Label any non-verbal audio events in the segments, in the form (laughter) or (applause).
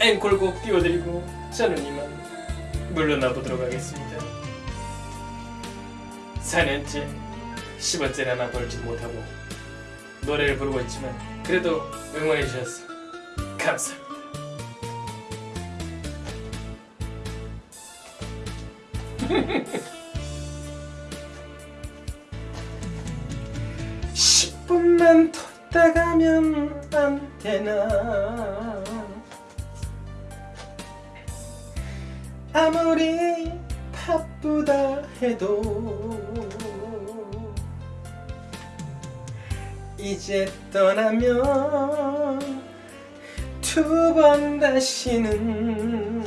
앵콜곡 띄워드리고 저는 이만 물러나 보도록 하겠습니다. 4년째 10원짜리 하나 벌지 못하고 노래를 부르고 있지만 그래도 응원해 주셔서 감사합니다. (laughs) 십분만더 있다가면 안 되나 아무리 바쁘다 해도 이제 떠나면 두 번 다시는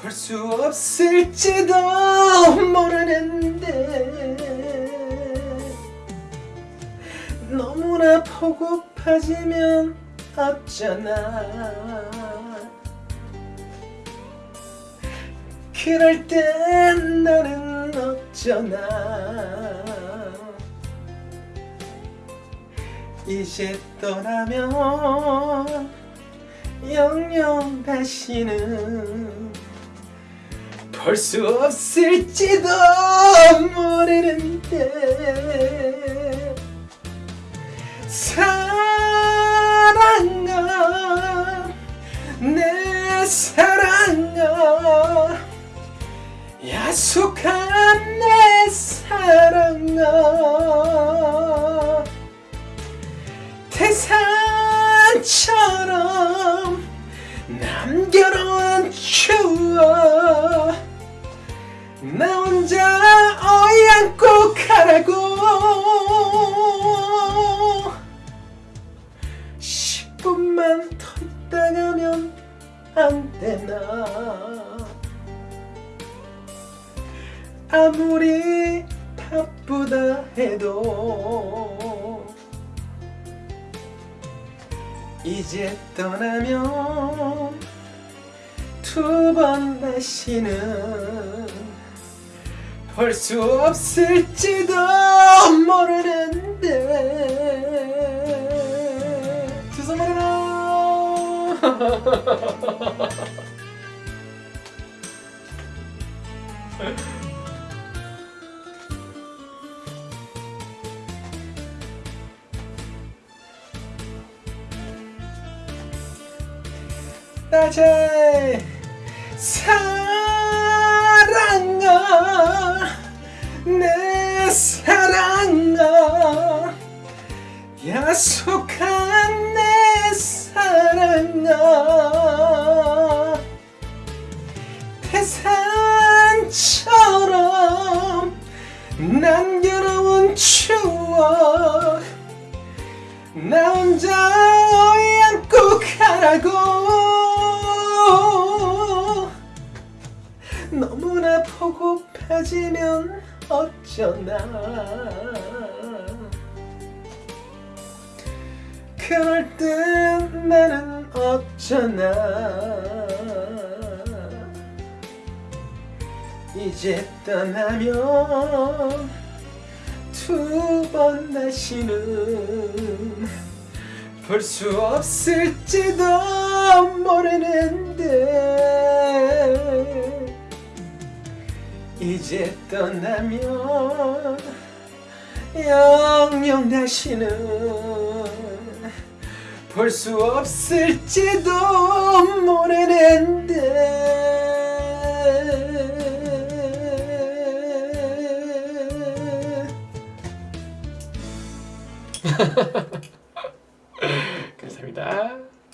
볼 수 없을지도 모르는데 너무나 보고파지면 어쩌나 그럴 땐 나는 어쩌나. 이제 떠나면 영영 다시는 볼 수 없을지도 모르는데. 사랑아 내 사랑 야속한 내 사랑아. 태산처럼 남겨놓은 추억. 나 혼자 어양고 가라고 아무리 바쁘다 해도 이제 떠나면 두 번 다시는 볼 수 없을지도 모르는데. 죄송합니다 (laughs) 낮에 사랑아 내 사랑아 야속한 내 사랑아. 태산처럼 남겨놓은 추억 나 혼자 어양고 가라고 어쩌나. 그럴 땐 나는 어쩌나. 이제 떠나면 두 번 다시는 볼 수 없을지도 모르는데 이제 떠나면 영영 다시는 볼 수 없을지도 모르는데 (laughs)